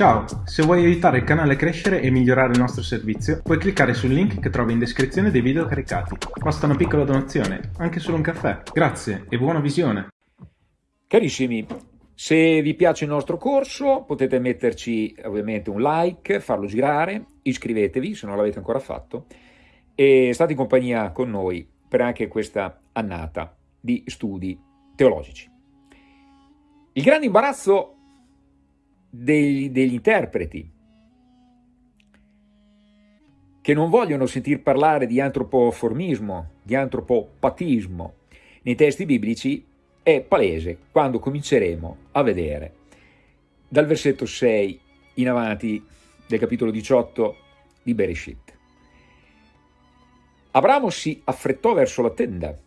Ciao, se vuoi aiutare il canale a crescere e migliorare il nostro servizio, puoi cliccare sul link che trovi in descrizione dei video caricati. Basta una piccola donazione, anche solo un caffè. Grazie e buona visione! Carissimi, se vi piace il nostro corso potete metterci ovviamente un like, farlo girare, iscrivetevi se non l'avete ancora fatto e state in compagnia con noi per anche questa annata di studi teologici. Il grande imbarazzo degli, degli interpreti che non vogliono sentir parlare di antropoformismo, di antropopatismo nei testi biblici è palese quando cominceremo a vedere dal versetto 6 in avanti del capitolo 18 di Bereshit. Abramo si affrettò verso la tenda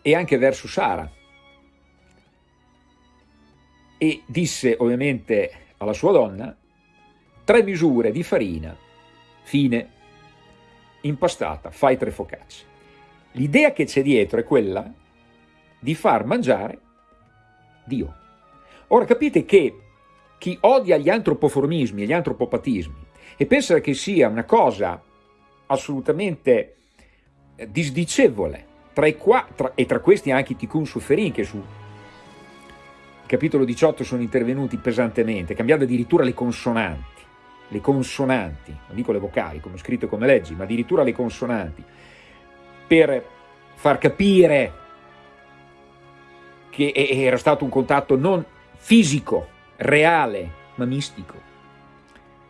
e anche verso Sara e disse ovviamente alla sua donna tre misure di farina fine impastata, fai tre focacce. L'idea che c'è dietro è quella di far mangiare Dio. Ora capite che chi odia gli antropoformismi e gli antropopatismi e pensa che sia una cosa assolutamente eh, disdicevole, tra qua, tra, e tra questi anche i tikkun suferin che su capitolo 18 sono intervenuti pesantemente, cambiando addirittura le consonanti, le consonanti, non dico le vocali come scritto e come leggi, ma addirittura le consonanti, per far capire che era stato un contatto non fisico, reale, ma mistico,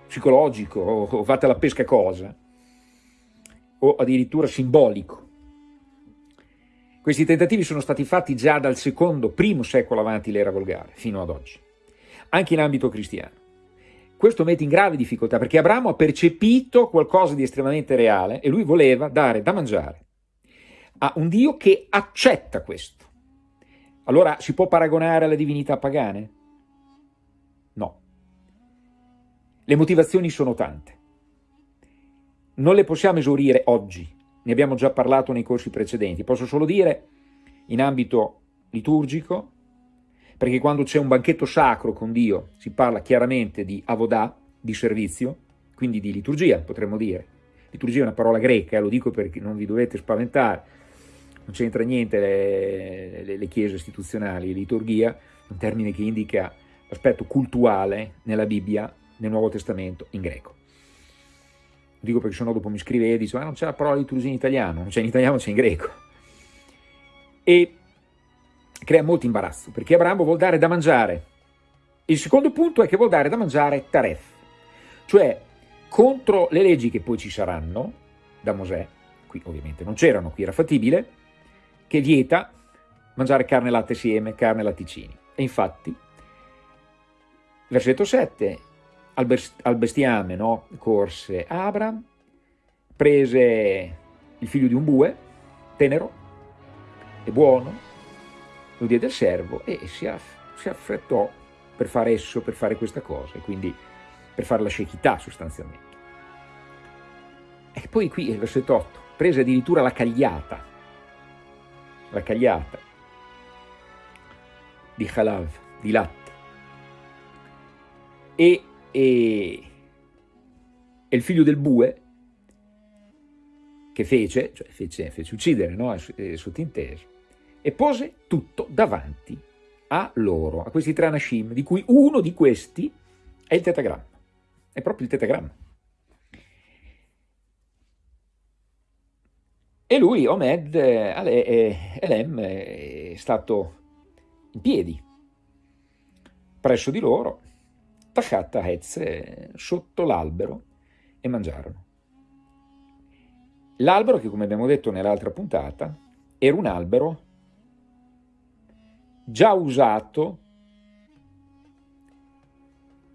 psicologico, o fate la pesca cosa, o addirittura simbolico. Questi tentativi sono stati fatti già dal secondo, primo secolo avanti l'era volgare, fino ad oggi, anche in ambito cristiano. Questo mette in grave difficoltà perché Abramo ha percepito qualcosa di estremamente reale e lui voleva dare da mangiare a un Dio che accetta questo. Allora si può paragonare alle divinità pagane? No. Le motivazioni sono tante. Non le possiamo esaurire oggi, ne abbiamo già parlato nei corsi precedenti, posso solo dire in ambito liturgico, perché quando c'è un banchetto sacro con Dio si parla chiaramente di avodà, di servizio, quindi di liturgia potremmo dire. Liturgia è una parola greca, lo dico perché non vi dovete spaventare, non c'entra niente le, le, le chiese istituzionali, liturgia è un termine che indica l'aspetto cultuale nella Bibbia, nel Nuovo Testamento, in greco dico perché sennò dopo mi scrive e dice ma non c'è la parola liturgia in italiano, non c'è in italiano, c'è in greco. E crea molto imbarazzo, perché Abramo vuol dare da mangiare. Il secondo punto è che vuol dare da mangiare taref, cioè contro le leggi che poi ci saranno da Mosè, qui ovviamente non c'erano, qui era fattibile, che vieta mangiare carne, latte, sieme, carne, latticini. E infatti, versetto 7, al, bestiame no? corse Abram, prese il figlio di un bue, tenero e buono, lo diede al servo e si, aff si affrettò per fare esso, per fare questa cosa, e quindi per fare la scechità sostanzialmente. E poi qui il versetto 8, prese addirittura la cagliata, la cagliata di halav, di latte, e e, e il figlio del bue che fece, cioè fece, fece uccidere, no? sottinteso, e pose tutto davanti a loro, a questi tre anashim, di cui uno di questi è il tetagramma, è proprio il tetagramma. E lui, Omed, Elem, è stato in piedi presso di loro Tachat Hez sotto l'albero e mangiarono. L'albero che, come abbiamo detto nell'altra puntata, era un albero già usato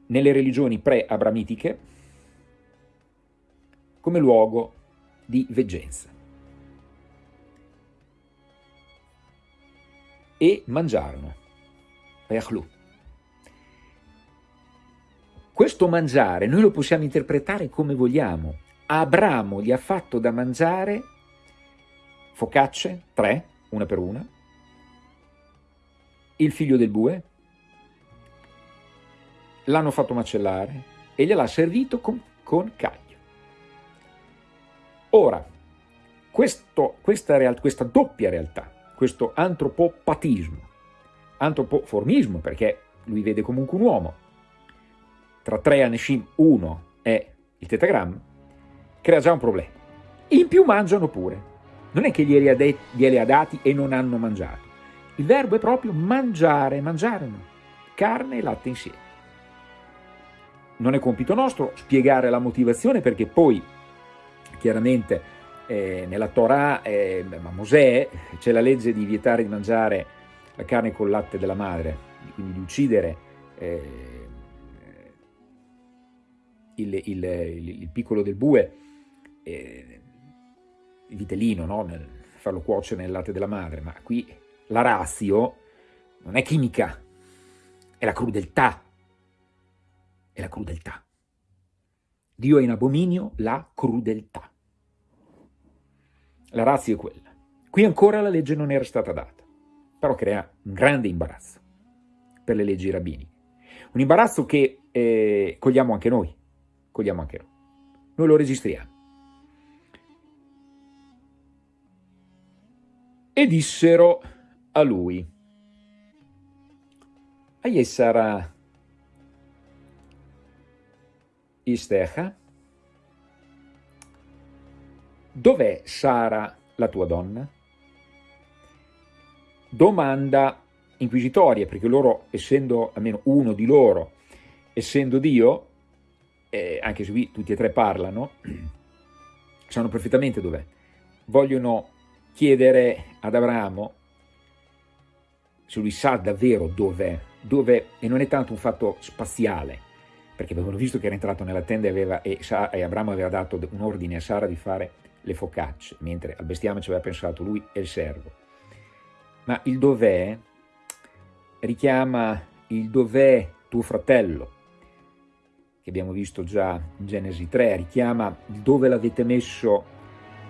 nelle religioni pre-abramitiche come luogo di veggenza. E mangiarono. Yachlu. Questo mangiare noi lo possiamo interpretare come vogliamo. Abramo gli ha fatto da mangiare focacce, tre, una per una, il figlio del bue, l'hanno fatto macellare e gliel'ha servito con, con caglio. Ora, questo, questa, real, questa doppia realtà, questo antropopatismo, antropoformismo, perché lui vede comunque un uomo, tra tre Aneshim uno è il tetagramma, crea già un problema. In più mangiano pure. Non è che glieli ha, glieli ha dati e non hanno mangiato. Il verbo è proprio mangiare, mangiarono carne e latte insieme. Non è compito nostro spiegare la motivazione perché poi chiaramente eh, nella Torah, eh, ma Mosè, c'è la legge di vietare di mangiare la carne col latte della madre, quindi di uccidere eh, il, il, il, il, piccolo del bue, eh, il vitellino, no? farlo cuocere nel latte della madre, ma qui la razio non è chimica, è la crudeltà, è la crudeltà. Dio è in abominio la crudeltà. La razza è quella. Qui ancora la legge non era stata data, però crea un grande imbarazzo per le leggi rabbiniche. Un imbarazzo che eh, cogliamo anche noi, cogliamo anche noi. Noi lo registriamo. E dissero a lui, Ahí sarà Istecha? Dov'è Sara, la tua donna? Domanda inquisitoria, perché loro, essendo almeno uno di loro, essendo Dio, eh, anche se qui tutti e tre parlano, sanno perfettamente dov'è. Vogliono chiedere ad Abramo se lui sa davvero dov'è dove, e non è tanto un fatto spaziale, perché avevano visto che era entrato nella tenda e, aveva, e, e Abramo aveva dato un ordine a Sara di fare le focacce, mentre al bestiame ci aveva pensato lui e il servo. Ma il dov'è richiama il dov'è tuo fratello, che abbiamo visto già in Genesi 3, richiama dove l'avete messo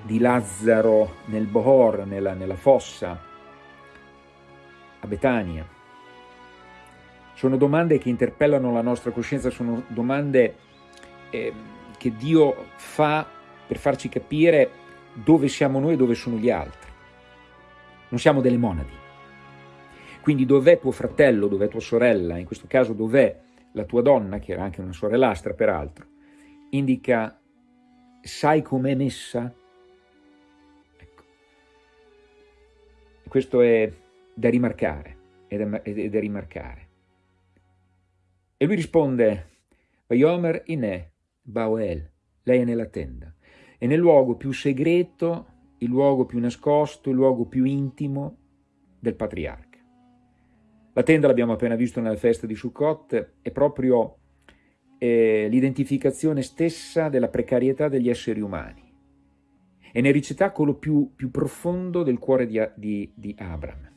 di Lazzaro nel Bohor, nella, nella fossa, a Betania. Sono domande che interpellano la nostra coscienza, sono domande eh, che Dio fa per farci capire dove siamo noi e dove sono gli altri. Non siamo delle monadi. Quindi dov'è tuo fratello, dov'è tua sorella, in questo caso dov'è la tua donna, che era anche una sorellastra peraltro, indica sai com'è messa? Ecco. Questo è da rimarcare, è da, è da rimarcare. E lui risponde, Vayomer inè, Bauel, lei è nella tenda. È nel luogo più segreto, il luogo più nascosto, il luogo più intimo del patriarca. La tenda, l'abbiamo appena visto nella festa di Sukkot, è proprio eh, l'identificazione stessa della precarietà degli esseri umani. È nel ricetacolo più, più profondo del cuore di, di, di Abram.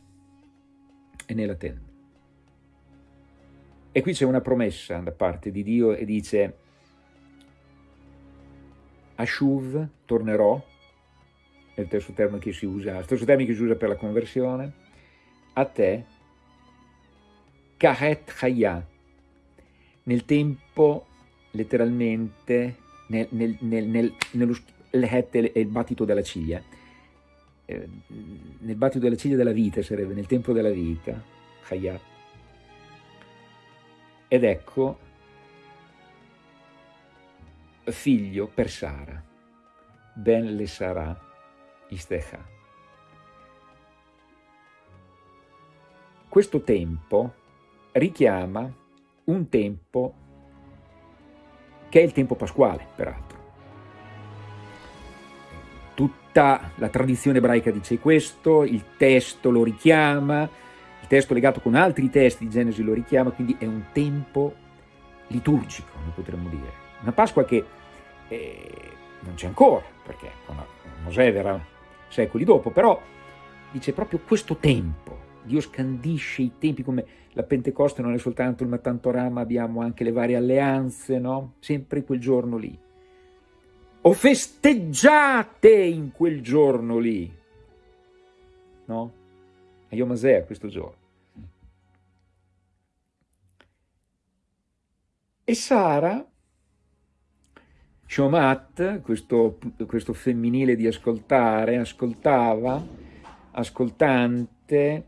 È nella tenda. E qui c'è una promessa da parte di Dio e dice Ashuv, tornerò, è il stesso termine che si usa, il stesso termine che si usa per la conversione, a te, Kahet Chaya, nel tempo, letteralmente, nel, nel, nel, nel, nello l'het è il battito della ciglia, eh, nel battito della ciglia della vita sarebbe, nel tempo della vita, Chaya, ed ecco figlio per Sara, ben le sarà istecha. Questo tempo richiama un tempo che è il tempo pasquale, peraltro. Tutta la tradizione ebraica dice questo, il testo lo richiama, il testo legato con altri testi di Genesi lo richiama, quindi è un tempo liturgico, noi potremmo dire. Una Pasqua che eh, non c'è ancora, perché Mosè verrà secoli dopo, però dice proprio questo tempo. Dio scandisce i tempi come la Pentecoste non è soltanto il Matantorama, abbiamo anche le varie alleanze, no? Sempre quel giorno lì. O festeggiate in quel giorno lì, no? a Yom questo giorno. E Sara, Shomat, questo, questo femminile di ascoltare, ascoltava, ascoltante,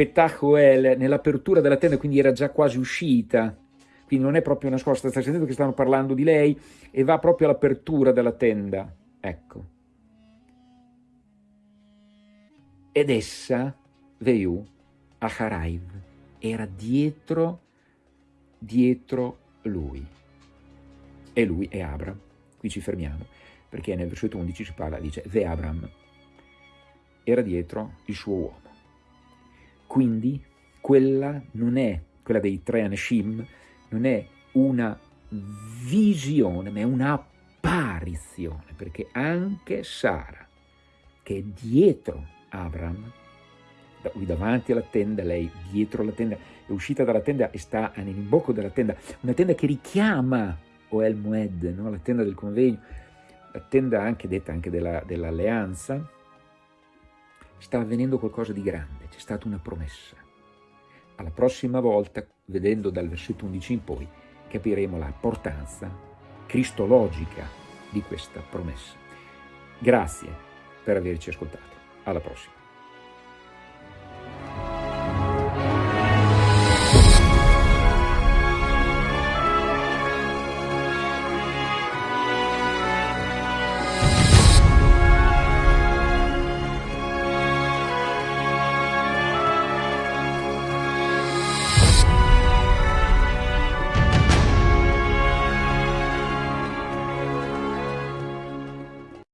Petahuel nell'apertura della tenda, quindi era già quasi uscita, quindi non è proprio nascosta, sta sentendo che stanno parlando di lei e va proprio all'apertura della tenda, ecco. Ed essa, Veiu, Haraiv, era dietro, dietro lui. E lui è Abram. Qui ci fermiamo, perché nel versetto 11 si parla, dice, Ve Abram era dietro il suo uomo. Quindi quella non è, quella dei tre Anashim, non è una visione, ma è un'apparizione, perché anche Sara, che è dietro Abram, lui davanti alla tenda, lei dietro la tenda, è uscita dalla tenda e sta nell'imbocco della tenda, una tenda che richiama Oel Mued, no? la tenda del convegno, la tenda anche detta anche dell'alleanza, dell sta avvenendo qualcosa di grande, c'è stata una promessa. Alla prossima volta, vedendo dal versetto 11 in poi, capiremo la portanza cristologica di questa promessa. Grazie per averci ascoltato. Alla prossima.